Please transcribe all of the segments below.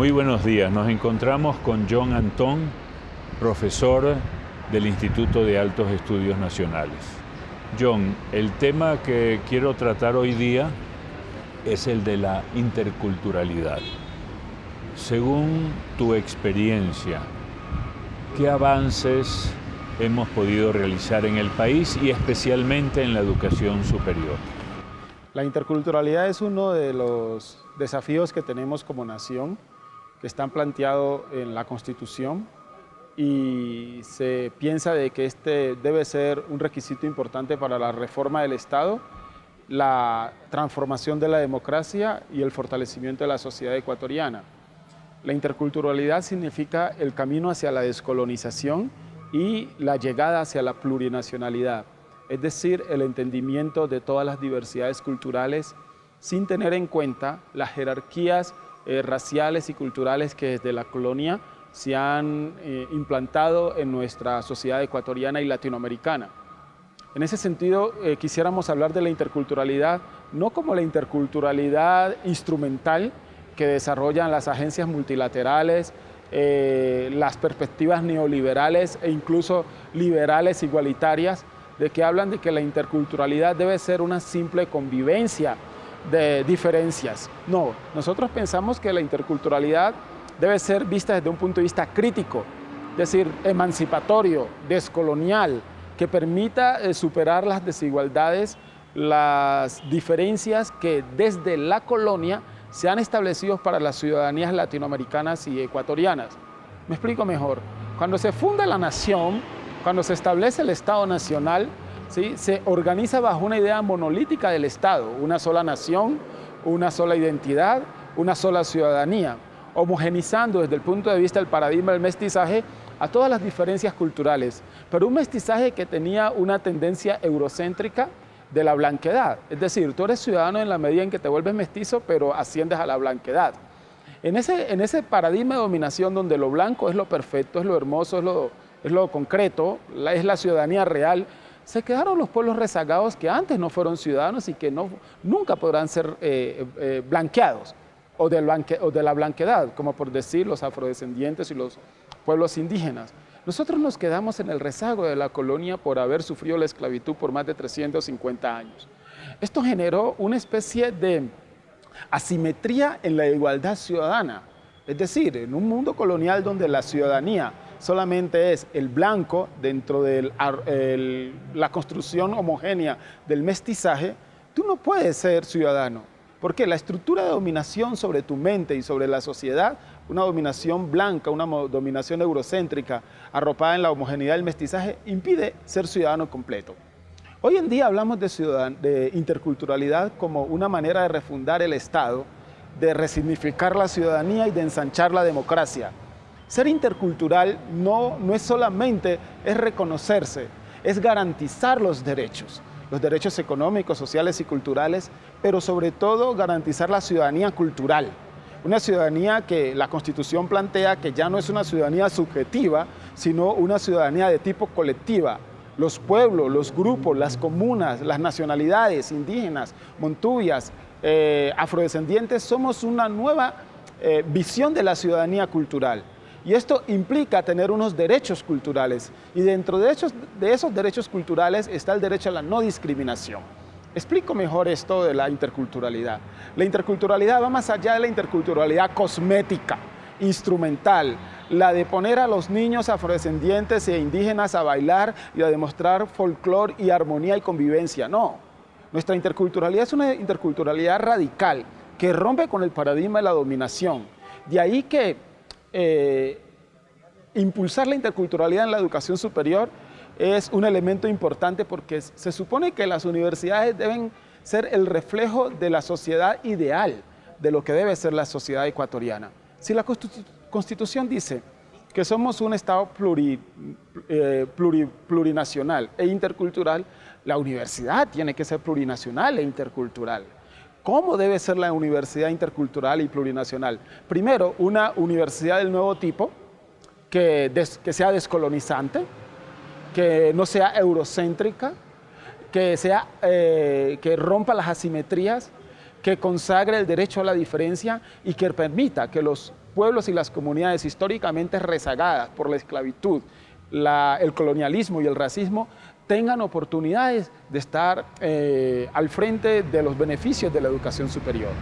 Muy buenos días, nos encontramos con John Antón, profesor del Instituto de Altos Estudios Nacionales. John, el tema que quiero tratar hoy día es el de la interculturalidad. Según tu experiencia, ¿qué avances hemos podido realizar en el país y especialmente en la educación superior? La interculturalidad es uno de los desafíos que tenemos como nación, que están planteados en la Constitución y se piensa de que este debe ser un requisito importante para la reforma del Estado, la transformación de la democracia y el fortalecimiento de la sociedad ecuatoriana. La interculturalidad significa el camino hacia la descolonización y la llegada hacia la plurinacionalidad, es decir, el entendimiento de todas las diversidades culturales sin tener en cuenta las jerarquías eh, raciales y culturales que desde la colonia se han eh, implantado en nuestra sociedad ecuatoriana y latinoamericana. En ese sentido, eh, quisiéramos hablar de la interculturalidad, no como la interculturalidad instrumental que desarrollan las agencias multilaterales, las perspectivas neoliberales e incluso liberales igualitarias, de que hablan de que la interculturalidad debe ser una simple convivencia de diferencias. No, nosotros pensamos que la interculturalidad debe ser vista desde un punto de vista crítico, es decir, emancipatorio, descolonial, que permita eh, superar las desigualdades, las diferencias que desde la colonia se han establecido para las ciudadanías latinoamericanas y ecuatorianas. Me explico mejor. Cuando se funda la nación, cuando se establece el Estado Nacional, se organiza bajo una idea monolítica del Estado, una sola nación, una sola identidad, una sola ciudadanía homogenizando desde el punto de vista del paradigma del mestizaje a todas las diferencias culturales, pero un mestizaje que tenía una tendencia eurocéntrica de la blanquedad, es decir, tú eres ciudadano en la medida en que te vuelves mestizo, pero asciendes a la blanquedad. En ese, paradigma de dominación donde lo blanco es lo perfecto, es lo hermoso, es lo, es lo concreto, es la ciudadanía real, se quedaron los pueblos rezagados que antes no fueron ciudadanos y que no, nunca podrán ser eh, eh, blanqueados o de, la blanquedad, como por decir los afrodescendientes y los pueblos indígenas. Nosotros nos quedamos en el rezago de la colonia por haber sufrido la esclavitud por más de 350 años. Esto generó una especie de asimetría en la igualdad ciudadana. Es decir, en un mundo colonial donde la ciudadanía solamente es el blanco dentro de la construcción homogénea del mestizaje, tú no puedes ser ciudadano. Porque la estructura de dominación sobre tu mente y sobre la sociedad, una dominación blanca, una dominación eurocéntrica, arropada en la homogeneidad del mestizaje, impide ser ciudadano completo. Hoy en día hablamos de, de interculturalidad como una manera de refundar el Estado, de resignificar la ciudadanía y de ensanchar la democracia. Ser intercultural no, no es solamente es reconocerse, es garantizar los derechos los derechos económicos, sociales y culturales, pero sobre todo garantizar la ciudadanía cultural. Una ciudadanía que la Constitución plantea que ya no es una ciudadanía subjetiva, sino una ciudadanía de tipo colectiva. Los pueblos, los grupos, las comunas, las nacionalidades indígenas, montubias, eh, afrodescendientes, somos una nueva eh, visión de la ciudadanía cultural. Y esto implica tener unos derechos culturales. Y dentro de esos, de esos derechos culturales está el derecho a la no discriminación. Explico mejor esto de la interculturalidad. La interculturalidad va más allá de la interculturalidad cosmética, instrumental, la de poner a los niños afrodescendientes e indígenas a bailar y a demostrar folclore y armonía y convivencia. No, nuestra interculturalidad es una interculturalidad radical que rompe con el paradigma de la dominación. De ahí que eh, impulsar la interculturalidad en la educación superior es un elemento importante porque se supone que las universidades deben ser el reflejo de la sociedad ideal, de lo que debe ser la sociedad ecuatoriana. Si la Constitución dice que somos un Estado eh, plurinacional e intercultural, la universidad tiene que ser plurinacional e intercultural. ¿Cómo debe ser la universidad intercultural y plurinacional? Primero, una universidad del nuevo tipo, que, sea descolonizante, que no sea eurocéntrica, que, sea, eh, que rompa las asimetrías, que consagre el derecho a la diferencia y que permita que los pueblos y las comunidades históricamente rezagadas por la esclavitud, el colonialismo y el racismo tengan oportunidades de estar eh, al frente de los beneficios de la educación superior.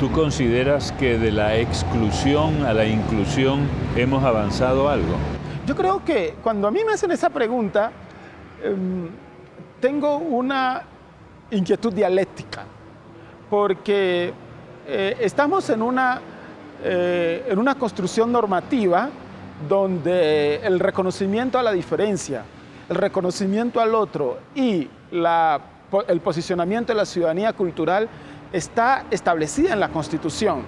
¿Tú consideras que de la exclusión a la inclusión hemos avanzado algo? Yo creo que cuando a mí me hacen esa pregunta, em, tengo una inquietud dialéctica, porque eh, estamos en una, eh, en una construcción normativa donde el reconocimiento a la diferencia, el reconocimiento al otro y el posicionamiento de la ciudadanía cultural está establecida en la Constitución.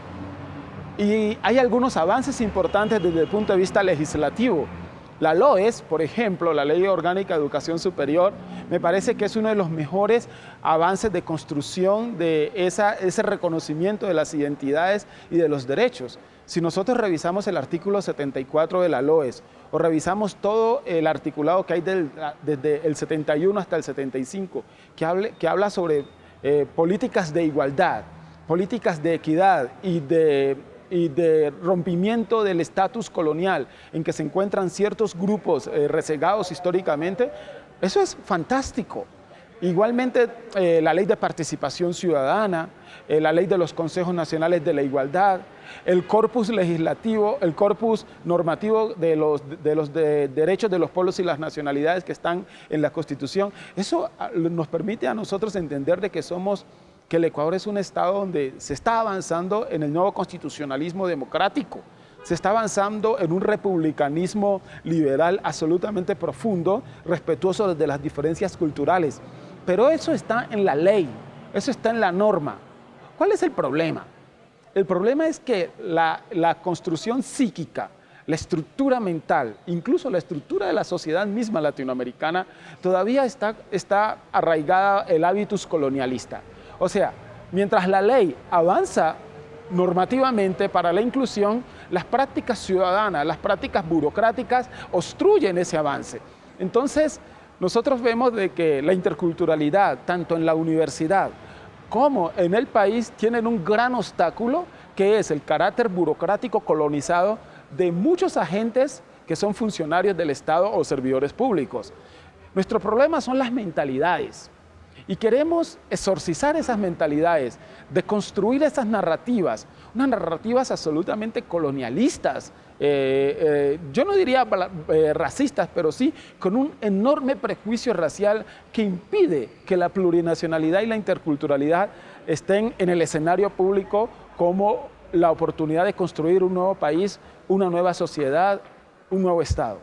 Y hay algunos avances importantes desde el punto de vista legislativo. La LOES, por ejemplo, la Ley Orgánica de Educación Superior, me parece que es uno de los mejores avances de construcción de ese reconocimiento de las identidades y de los derechos. Si nosotros revisamos el artículo 74 de la LOES o revisamos todo el articulado que hay desde el 71 hasta el 75, que, que habla sobre eh, políticas de igualdad, políticas de equidad y de y de rompimiento del estatus colonial en que se encuentran ciertos grupos eh, resegados históricamente, eso es fantástico. Igualmente, eh, la ley de participación ciudadana, eh, la ley de los consejos nacionales de la igualdad, el corpus legislativo, el corpus normativo de los, de los derechos de los pueblos y las nacionalidades que están en la Constitución, eso ah, nos permite a nosotros entender de que somos que el Ecuador es un estado donde se está avanzando en el nuevo constitucionalismo democrático, se está avanzando en un republicanismo liberal absolutamente profundo, respetuoso de las diferencias culturales. Pero eso está en la ley, eso está en la norma. ¿Cuál es el problema? El problema es que la, construcción psíquica, la estructura mental, incluso la estructura de la sociedad misma latinoamericana, todavía está, está arraigada el hábitus colonialista. O sea, mientras la ley avanza normativamente para la inclusión, las prácticas ciudadanas, las prácticas burocráticas obstruyen ese avance. Entonces, nosotros vemos de que la interculturalidad, tanto en la universidad como en el país, tienen un gran obstáculo, que es el carácter burocrático colonizado de muchos agentes que son funcionarios del Estado o servidores públicos. Nuestro problema son las mentalidades. Y queremos exorcizar esas mentalidades, de construir esas narrativas, unas narrativas absolutamente colonialistas, eh, eh, yo no diría eh, racistas, pero sí con un enorme prejuicio racial que impide que la plurinacionalidad y la interculturalidad estén en el escenario público como la oportunidad de construir un nuevo país, una nueva sociedad, un nuevo Estado.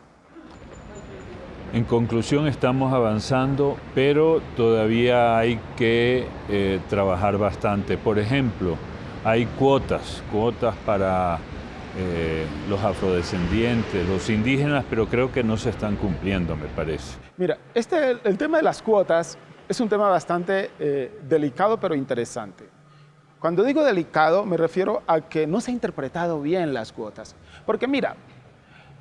En conclusión, estamos avanzando, pero todavía hay que trabajar bastante. Por ejemplo, hay cuotas, cuotas para eh, los afrodescendientes, los indígenas, pero creo que no se están cumpliendo, me parece. Mira, este, el tema de las cuotas es un tema bastante eh, delicado, pero interesante. Cuando digo delicado, me refiero a que no se ha interpretado bien las cuotas. Porque mira,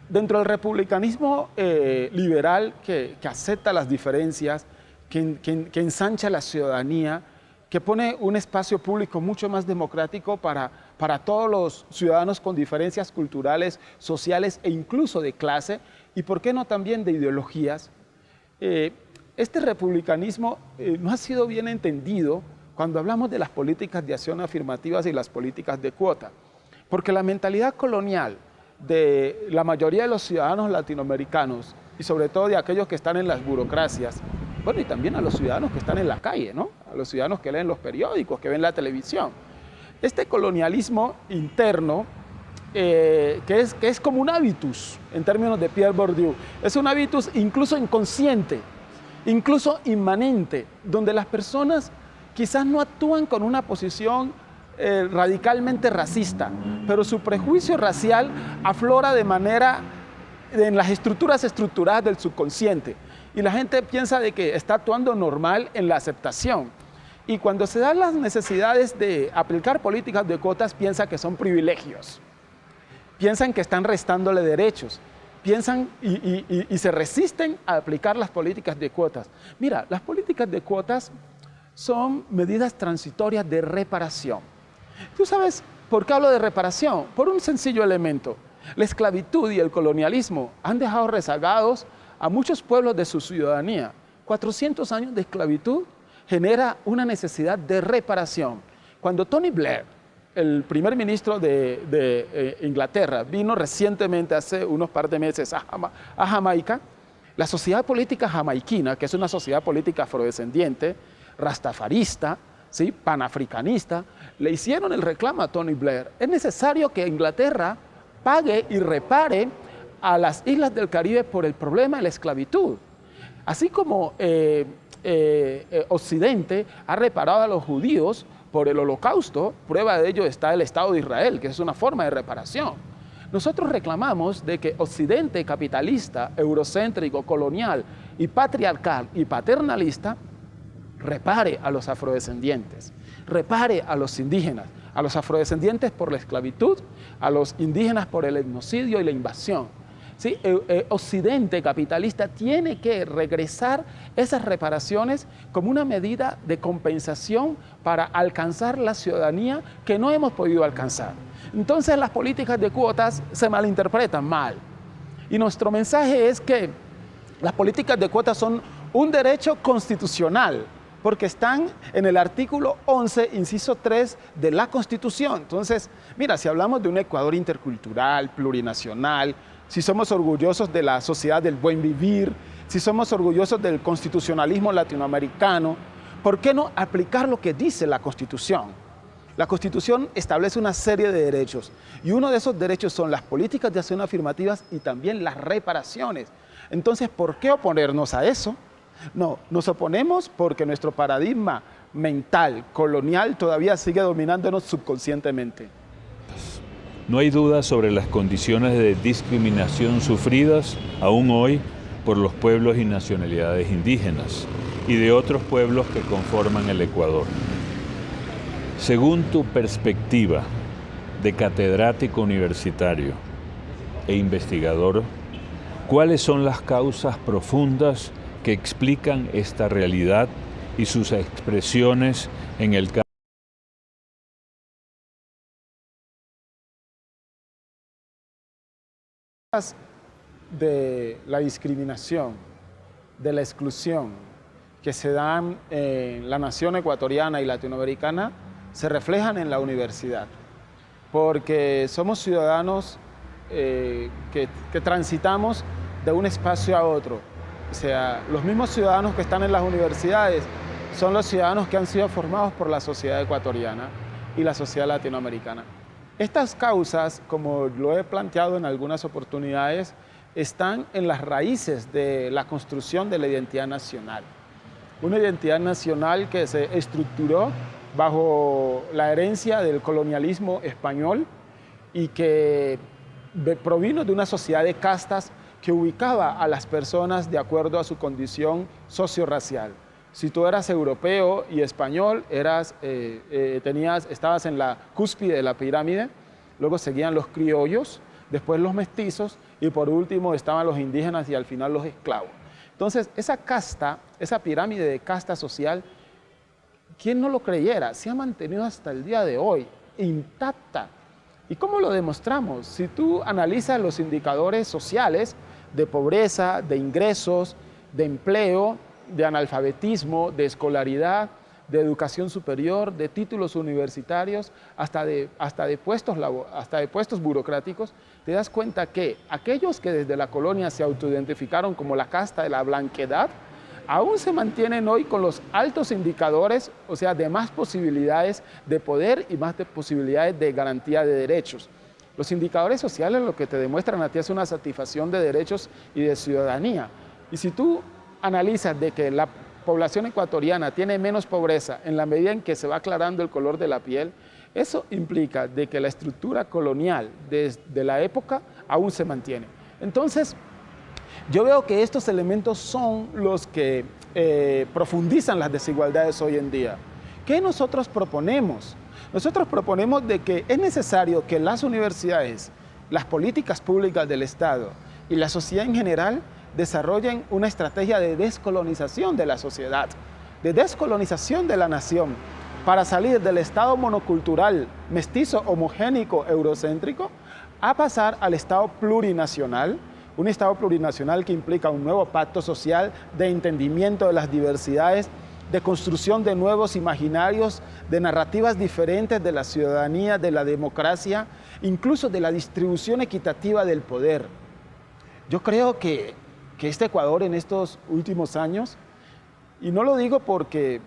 Dentro del republicanismo eh, liberal que, acepta las diferencias, que, ensancha la ciudadanía, que pone un espacio público mucho más democrático para, para todos los ciudadanos con diferencias culturales, sociales e incluso de clase, y por qué no también de ideologías, eh, este republicanismo eh, no ha sido bien entendido cuando hablamos de las políticas de acción afirmativas y las políticas de cuota, porque la mentalidad colonial, de la mayoría de los ciudadanos latinoamericanos y sobre todo de aquellos que están en las burocracias, bueno, y también a los ciudadanos que están en la calle, ¿no? A los ciudadanos que leen los periódicos, que ven la televisión. Este colonialismo interno, eh, que, es, que es como un hábitus, en términos de Pierre Bourdieu, es un hábitus incluso inconsciente, incluso inmanente, donde las personas quizás no actúan con una posición eh, radicalmente racista, pero su prejuicio racial aflora de manera en las estructuras estructuradas del subconsciente y la gente piensa de que está actuando normal en la aceptación. Y cuando se dan las necesidades de aplicar políticas de cuotas, piensa que son privilegios. Piensan que están restándole derechos. Piensan y, y se resisten a aplicar las políticas de cuotas. Mira, las políticas de cuotas son medidas transitorias de reparación. Tú sabes, ¿Por qué hablo de reparación? Por un sencillo elemento. La esclavitud y el colonialismo han dejado rezagados a muchos pueblos de su ciudadanía. 400 años de esclavitud genera una necesidad de reparación. Cuando Tony Blair, el primer ministro de, eh, Inglaterra, vino recientemente, hace unos par de meses, a, Jamaica, la sociedad política jamaiquina, que es una sociedad política afrodescendiente, rastafarista, ¿sí? panafricanista, le hicieron el reclamo a Tony Blair. Es necesario que Inglaterra pague y repare a las islas del Caribe por el problema de la esclavitud. Así como eh, eh, eh, Occidente ha reparado a los judíos por el holocausto, prueba de ello está el Estado de Israel, que es una forma de reparación. Nosotros reclamamos de que Occidente capitalista, eurocéntrico, colonial y patriarcal y paternalista repare a los afrodescendientes, repare a los indígenas, a los afrodescendientes por la esclavitud, a los indígenas por el etnocidio y la invasión. ¿Sí? Eh, eh, Occidente capitalista tiene que regresar esas reparaciones como una medida de compensación para alcanzar la ciudadanía que no hemos podido alcanzar. Entonces las políticas de cuotas se malinterpretan mal. Y nuestro mensaje es que las políticas de cuotas son un derecho constitucional, porque están en el artículo 11, inciso 3 de la Constitución. Entonces, mira, si hablamos de un Ecuador intercultural, plurinacional, si somos orgullosos de la sociedad del buen vivir, si somos orgullosos del constitucionalismo latinoamericano, ¿por qué no aplicar lo que dice la Constitución? La Constitución establece una serie de derechos y uno de esos derechos son las políticas de acción afirmativas y también las reparaciones. Entonces, ¿por qué oponernos a eso? No, nos oponemos porque nuestro paradigma mental, colonial, todavía sigue dominándonos subconscientemente. No hay duda sobre las condiciones de discriminación sufridas aún hoy por los pueblos y nacionalidades indígenas y de otros pueblos que conforman el Ecuador. Según tu perspectiva de catedrático universitario e investigador, ¿cuáles son las causas profundas que explican esta realidad y sus expresiones en el campo. De la discriminación, de la exclusión que se dan en la nación ecuatoriana y latinoamericana se reflejan en la universidad, porque somos ciudadanos eh, que transitamos de un espacio a otro, o sea, los mismos ciudadanos que están en las universidades son los ciudadanos que han sido formados por la sociedad ecuatoriana y la sociedad latinoamericana. Estas causas, como lo he planteado en algunas oportunidades, están en las raíces de la construcción de la identidad nacional. Una identidad nacional que se estructuró bajo la herencia del colonialismo español y que provino de una sociedad de castas que ubicaba a las personas de acuerdo a su condición socio-racial. Si tú eras europeo y español, eras, eh, eh, tenías, estabas en la cúspide de la pirámide, luego seguían los criollos, después los mestizos y por último estaban los indígenas y al final los esclavos. Entonces, esa casta, esa pirámide de casta social, ¿quién no lo creyera? Se ha mantenido hasta el día de hoy, intacta. ¿Y cómo lo demostramos? Si tú analizas los indicadores sociales, de pobreza, de ingresos, de empleo, de analfabetismo, de escolaridad, de educación superior, de títulos universitarios, hasta de, hasta de, puestos, hasta de puestos burocráticos, te das cuenta que aquellos que desde la colonia se autoidentificaron como la casta de la blanquedad, aún se mantienen hoy con los altos indicadores, o sea, de más posibilidades de poder y más de posibilidades de garantía de derechos. Los indicadores sociales lo que te demuestran a ti es una satisfacción de derechos y de ciudadanía. Y si tú analizas de que la población ecuatoriana tiene menos pobreza en la medida en que se va aclarando el color de la piel, eso implica de que la estructura colonial desde la época aún se mantiene. Entonces, yo veo que estos elementos son los que eh, profundizan las desigualdades hoy en día. ¿Qué nosotros proponemos? Nosotros proponemos de que es necesario que las universidades, las políticas públicas del Estado y la sociedad en general desarrollen una estrategia de descolonización de la sociedad, de descolonización de la nación, para salir del estado monocultural, mestizo, homogénico, eurocéntrico, a pasar al estado plurinacional, un estado plurinacional que implica un nuevo pacto social de entendimiento de las diversidades, de construcción de nuevos imaginarios, de narrativas diferentes de la ciudadanía, de la democracia, incluso de la distribución equitativa del poder. Yo creo que, que este Ecuador en estos últimos años, y no lo digo porque,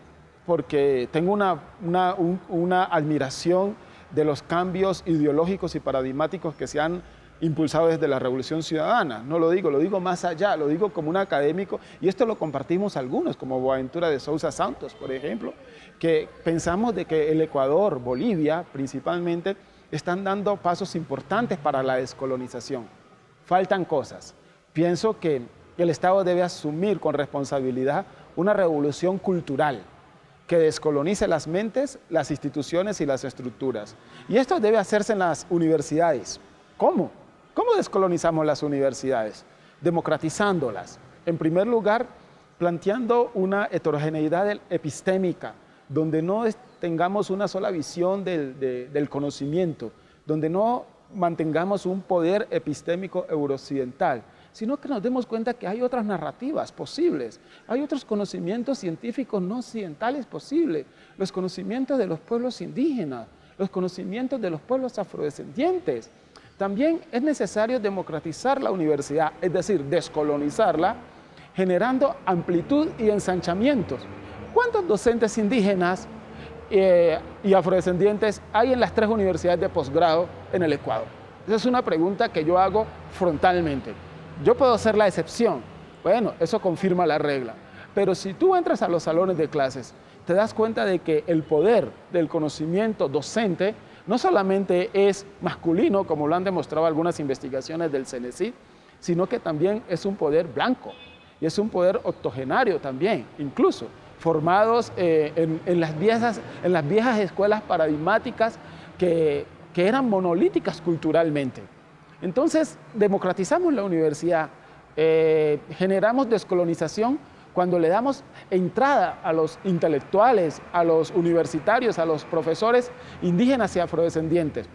porque tengo una, una, una admiración de los cambios ideológicos y paradigmáticos que se han impulsado desde la Revolución Ciudadana. No lo digo, lo digo más allá, lo digo como un académico y esto lo compartimos algunos, como Boaventura de Sousa Santos, por ejemplo, que pensamos de que el Ecuador, Bolivia principalmente, están dando pasos importantes para la descolonización. Faltan cosas. Pienso que el Estado debe asumir con responsabilidad una revolución cultural, que descolonice las mentes, las instituciones y las estructuras. Y esto debe hacerse en las universidades. ¿Cómo? ¿Cómo descolonizamos las universidades? Democratizándolas. En primer lugar, planteando una heterogeneidad epistémica, donde no tengamos una sola visión del, del conocimiento, donde no mantengamos un poder epistémico eurooccidental, sino que nos demos cuenta que hay otras narrativas posibles, hay otros conocimientos científicos no occidentales posibles, los conocimientos de los pueblos indígenas, los conocimientos de los pueblos afrodescendientes. También es necesario democratizar la universidad, es decir, descolonizarla, generando amplitud y ensanchamientos. ¿Cuántos docentes indígenas eh, y afrodescendientes hay en las tres universidades de posgrado en el Ecuador? Esa es una pregunta que yo hago frontalmente. Yo puedo ser la excepción. Bueno, eso confirma la regla. Pero si tú entras a los salones de clases, te das cuenta de que el poder del conocimiento docente no solamente es masculino, como lo han demostrado algunas investigaciones del CENESID, sino que también es un poder blanco y es un poder octogenario también, incluso formados eh, en, las viejas, escuelas paradigmáticas que eran monolíticas culturalmente. Entonces, democratizamos la universidad, eh, generamos descolonización cuando le damos entrada a los intelectuales, a los universitarios, a los profesores indígenas y afrodescendientes.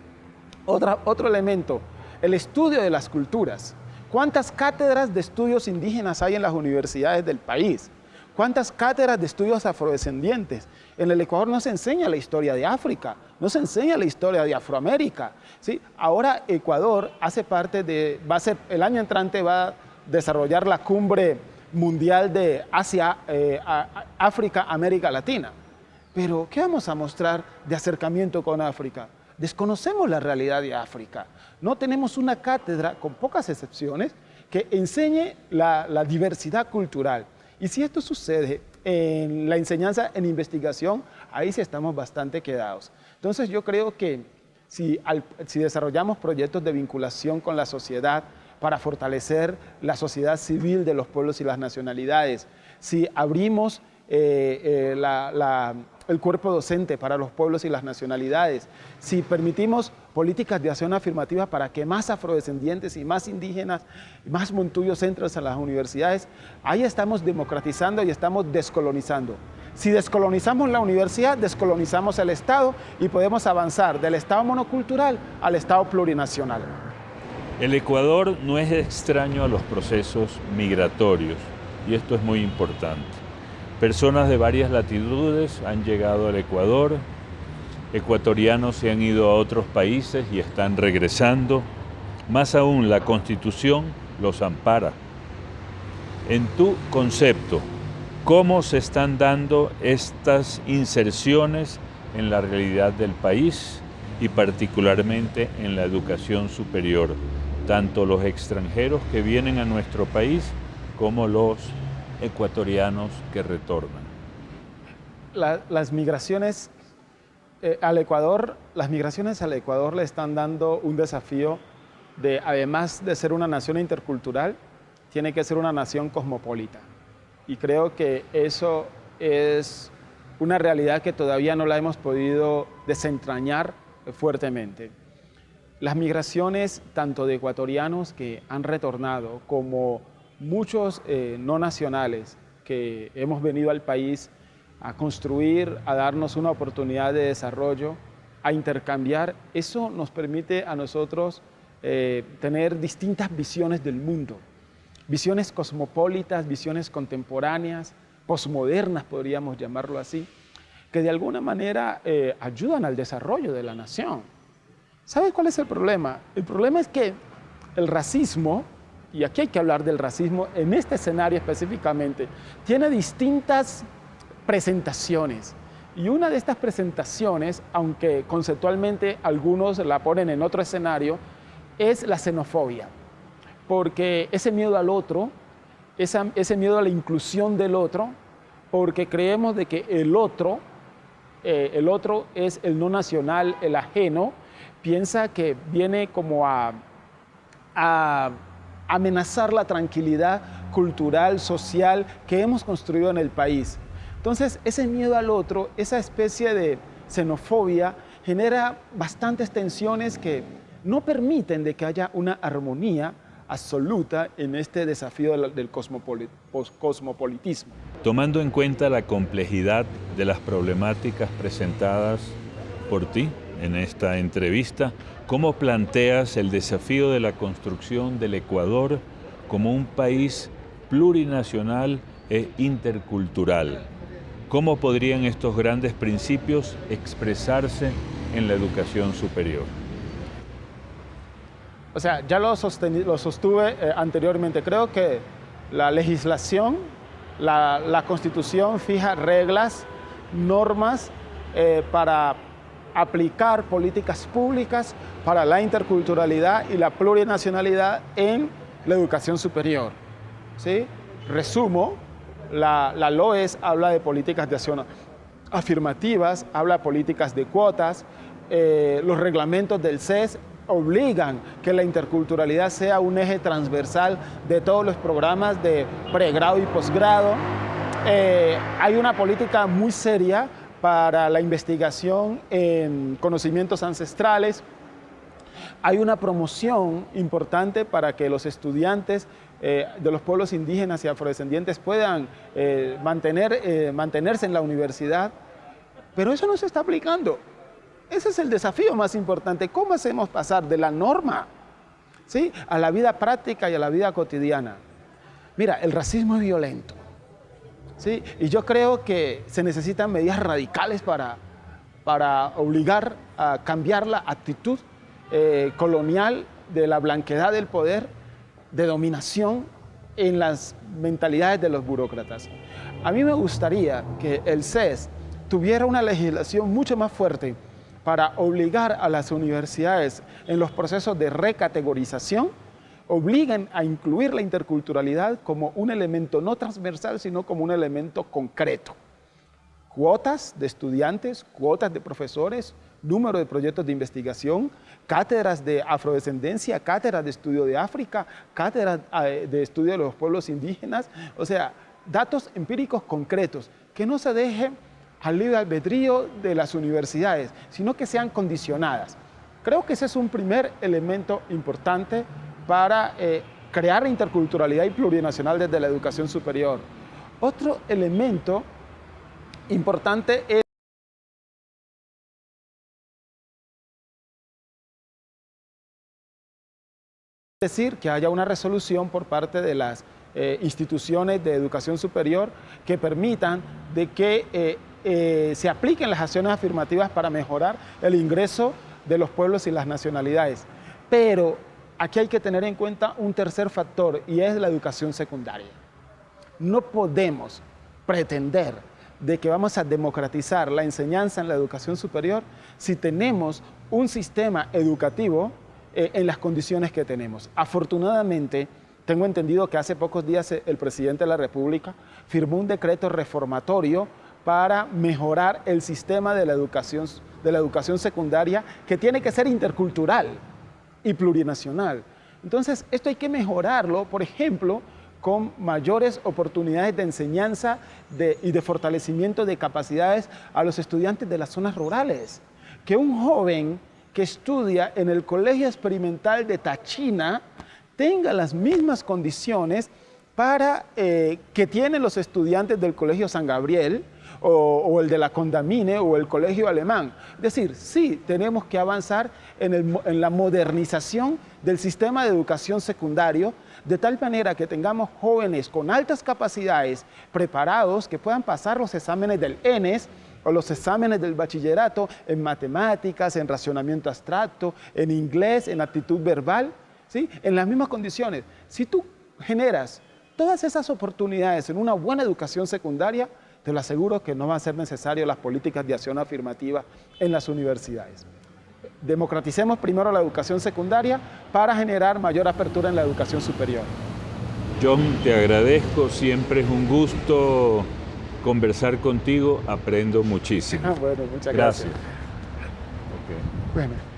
otro elemento, el estudio de las culturas. ¿Cuántas cátedras de estudios indígenas hay en las universidades del país? ¿Cuántas cátedras de estudios afrodescendientes? En el Ecuador no se enseña la historia de África, no se enseña la historia de Afroamérica. ¿sí? Ahora Ecuador hace parte de, va a ser, el año entrante va a desarrollar la cumbre mundial de Asia, eh, África, América Latina. Pero, ¿qué vamos a mostrar de acercamiento con África? Desconocemos la realidad de África. No tenemos una cátedra, con pocas excepciones, que enseñe la, la diversidad cultural. Y si esto sucede en la enseñanza en investigación, ahí sí estamos bastante quedados. Entonces yo creo que si, desarrollamos proyectos de vinculación con la sociedad para fortalecer la sociedad civil de los pueblos y las nacionalidades, si abrimos eh, eh, la, el cuerpo docente para los pueblos y las nacionalidades, si permitimos políticas de acción afirmativa para que más afrodescendientes y más indígenas, más montuyos entren a las universidades, ahí estamos democratizando y estamos descolonizando. Si descolonizamos la universidad, descolonizamos el Estado y podemos avanzar del Estado monocultural al Estado plurinacional. El Ecuador no es extraño a los procesos migratorios y esto es muy importante. Personas de varias latitudes han llegado al Ecuador, ecuatorianos se han ido a otros países y están regresando. Más aún, la Constitución los ampara. En tu concepto, ¿cómo se están dando estas inserciones en la realidad del país y particularmente en la educación superior? Tanto los extranjeros que vienen a nuestro país como los ecuatorianos que retornan? las migraciones eh, al Ecuador, las migraciones al Ecuador le están dando un desafío de, además de ser una nación intercultural, tiene que ser una nación cosmopolita. Y creo que eso es una realidad que todavía no la hemos podido desentrañar fuertemente. Las migraciones, tanto de ecuatorianos que han retornado como muchos eh, no nacionales que hemos venido al país a construir, a darnos una oportunidad de desarrollo, a intercambiar, eso nos permite a nosotros eh, tener distintas visiones del mundo, visiones cosmopolitas, visiones contemporáneas, posmodernas podríamos llamarlo así, que de alguna manera eh, ayudan al desarrollo de la nación. ¿Sabes cuál es el problema? El problema es que el racismo, y aquí hay que hablar del racismo en este escenario específicamente, tiene distintas presentaciones. Y una de estas presentaciones, aunque conceptualmente algunos la ponen en otro escenario, es la xenofobia. Porque ese miedo al otro, ese miedo a la inclusión del otro, porque creemos de que el otro, eh, el otro es el no nacional, el ajeno, piensa que viene como a, a amenazar la tranquilidad cultural, social que hemos construido en el país. Entonces, ese miedo al otro, esa especie de xenofobia, genera bastantes tensiones que no permiten de que haya una armonía absoluta en este desafío del cosmopolitismo. Tomando en cuenta la complejidad de las problemáticas presentadas por ti en esta entrevista, ¿cómo planteas el desafío de la construcción del Ecuador como un país plurinacional e intercultural? ¿Cómo podrían estos grandes principios expresarse en la educación superior? O sea, ya lo, lo sostuve eh, anteriormente. Creo que la legislación, la, constitución fija reglas, normas eh, para aplicar políticas públicas para la interculturalidad y la plurinacionalidad en la educación superior. ¿sí? Resumo, la, LOES habla de políticas de acción afirmativas, habla de políticas de cuotas, eh, los reglamentos del CES obligan que la interculturalidad sea un eje transversal de todos los programas de pregrado y posgrado. Eh, hay una política muy seria para la investigación en conocimientos ancestrales. Hay una promoción importante para que los estudiantes eh, de los pueblos indígenas y afrodescendientes puedan eh, eh, mantenerse en la universidad, pero eso no se está aplicando. Ese es el desafío más importante. ¿Cómo hacemos pasar de la norma ¿sí? a la vida práctica y a la vida cotidiana? Mira, el racismo es violento. Y yo creo que se necesitan medidas radicales para, para obligar a cambiar la actitud colonial de la blanquedad del poder de dominación en las mentalidades de los burócratas. A mí me gustaría que el CES tuviera una legislación mucho más fuerte para obligar a las universidades en los procesos de recategorización, obliguen a incluir la interculturalidad como un elemento no transversal, sino como un elemento concreto. Cuotas de estudiantes, cuotas de profesores, número de proyectos de investigación, cátedras de afrodescendencia, cátedras de estudio de África, cátedras eh, de estudio de los pueblos indígenas, o sea, datos empíricos concretos, que no se deje al libre albedrío de las universidades, sino que sean condicionadas. Creo que ese es un primer elemento importante para eh, crear interculturalidad y plurinacional desde la educación superior. Otro elemento importante es decir que haya una resolución por parte de las eh, instituciones de educación superior que permitan de que eh, se apliquen las acciones afirmativas para mejorar el ingreso de los pueblos y las nacionalidades. Pero aquí hay que tener en cuenta un tercer factor y es la educación secundaria. No podemos pretender de que vamos a democratizar la enseñanza en la educación superior si tenemos un sistema educativo eh, en las condiciones que tenemos. Afortunadamente, tengo entendido que hace pocos días eh, el presidente de la República firmó un decreto reformatorio para mejorar el sistema de la educación, de la educación secundaria que tiene que ser intercultural y plurinacional. Entonces, esto hay que mejorarlo, por ejemplo, con mayores oportunidades de enseñanza y de fortalecimiento de capacidades a los estudiantes de las zonas rurales. Que un joven que estudia en el Colegio Experimental de Tachina tenga las mismas condiciones para eh, que tienen los estudiantes del Colegio San Gabriel o, el de la Condamine o el colegio alemán. Es decir, sí, tenemos que avanzar en, la modernización del sistema de educación secundario, de tal manera que tengamos jóvenes con altas capacidades, preparados, que puedan pasar los exámenes del ENES, o los exámenes del bachillerato en matemáticas, en racionamiento abstracto, en inglés, en actitud verbal, ¿sí? en las mismas condiciones. Si tú generas todas esas oportunidades en una buena educación secundaria, te lo aseguro que no van a ser necesarias las políticas de acción afirmativa en las universidades. Democraticemos primero la educación secundaria para generar mayor apertura en la educación superior. John, te agradezco, siempre es un gusto conversar contigo, aprendo muchísimo. bueno, muchas gracias. gracias. Bueno.